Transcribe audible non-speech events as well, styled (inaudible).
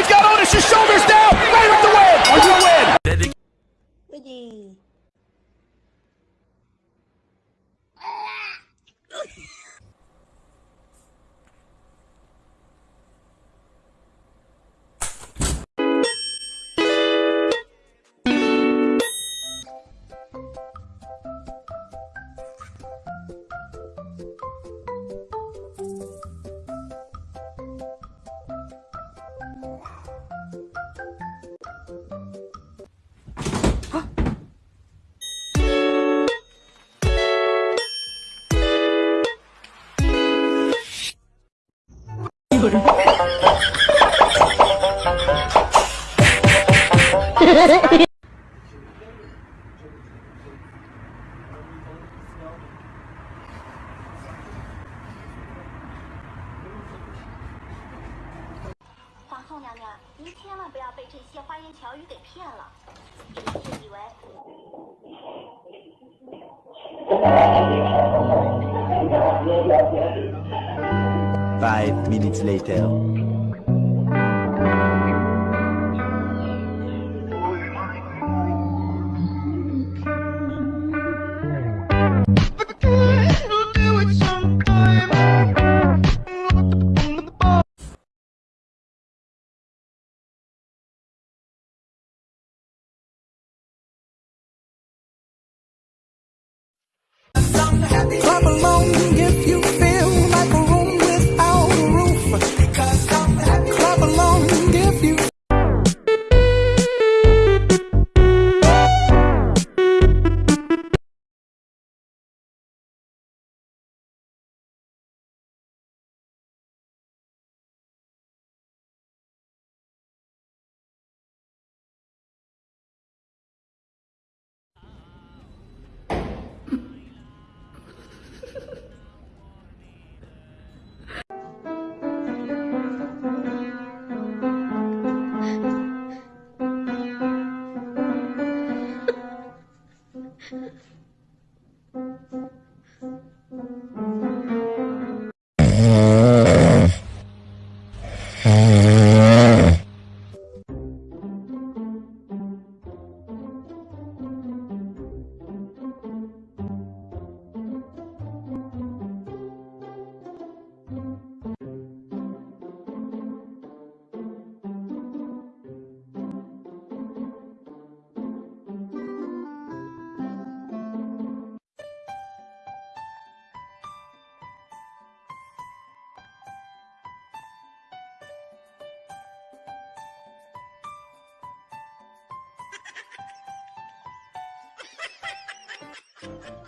He's got Otis's shoulders (laughs) 皇后娘娘，您千万不要被这些花言巧语给骗了，臣是以为 (laughs) Five minutes later. Clap along if you feel like a room without a roof. Clap along if you Thank you.